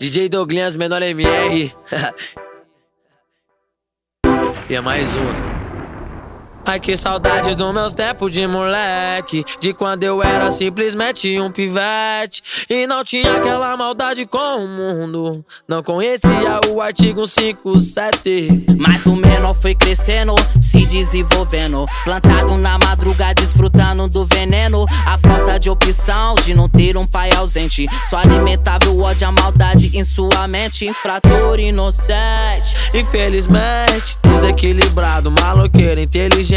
DJ Douglas, menor MR. e é mais uma. Ai que saudades dos meus tempos de moleque. De quando eu era simplesmente um pivete. E não tinha aquela maldade com o mundo. Não conhecia o artigo 57 Mas o menor foi crescendo, se desenvolvendo. Plantado na madruga, desfrutando do veneno. A falta de opção de não ter um pai ausente. Só alimentava o ódio, a maldade em sua mente. Infrator inocente Infelizmente, desequilibrado, maloqueiro, inteligente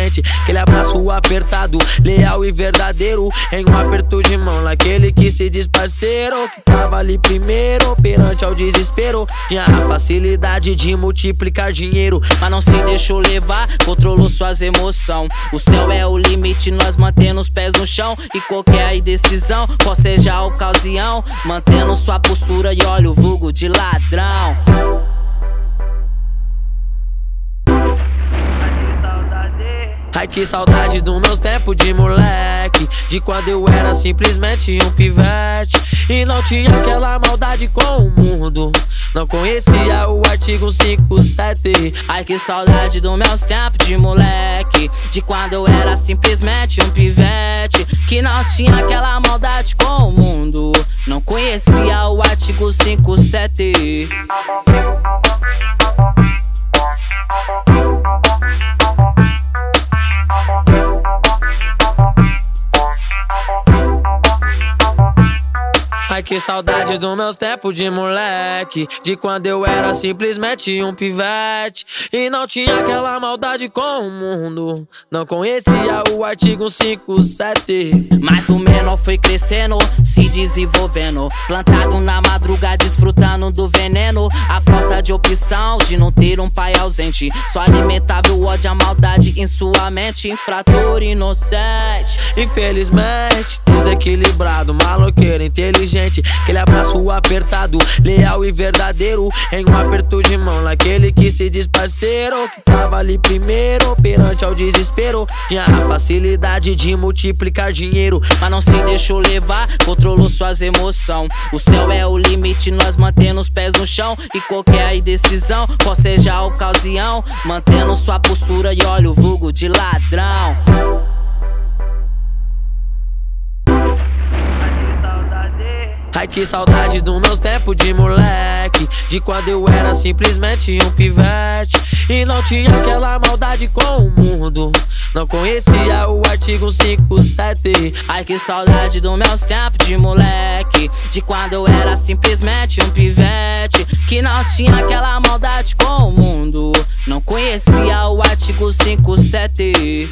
Aquele abraço apertado, leal e verdadeiro Em um aperto de mão, naquele que se diz parceiro Que tava ali primeiro, perante ao desespero Tinha a facilidade de multiplicar dinheiro Mas não se deixou levar, controlou suas emoções O céu é o limite, nós mantendo os pés no chão E qualquer indecisão, qual seja a ocasião Mantendo sua postura e olha o vulgo de ladrão que saudade dos meus tempos de moleque. De quando eu era simplesmente um pivete. E não tinha aquela maldade com o mundo. Não conhecia o artigo 57 Ai que saudade dos meus tempos de moleque. De quando eu era simplesmente um pivete. Que não tinha aquela maldade com o mundo. Não conhecia o artigo 57 Ai que saudades dos meus tempos de moleque. De quando eu era simplesmente um pivete. E não tinha aquela maldade com o mundo. Não conhecia o artigo 57 Mas o menor foi crescendo, se desenvolvendo. Plantado na madruga, desfrutando do veneno. A falta de opção de não ter um pai ausente. Só alimentava o ódio, a maldade em sua mente. Infrator inocente Infelizmente, desequilibrado, maloqueiro, inteligente Aquele abraço apertado, leal e verdadeiro. Em um aperto de mão, naquele que se diz parceiro. Que tava ali primeiro, perante ao desespero. Tinha a facilidade de multiplicar dinheiro Mas não se deixou levar, controlou suas emoções O céu é o limite, nós mantendo os pés no chão. E qualquer indecisão, qual seja a ocasião. Mantendo sua postura e olha o vulgo de ladrão Ai que saudade dos meus tempos de moleque. De quando eu era simplesmente um pivete. E não tinha aquela maldade com o mundo. Não conhecia o artigo 57 Ai que saudade dos meus tempos de moleque. De quando eu era simplesmente um pivete. Que não tinha aquela maldade com o mundo. Não conhecia o artigo 57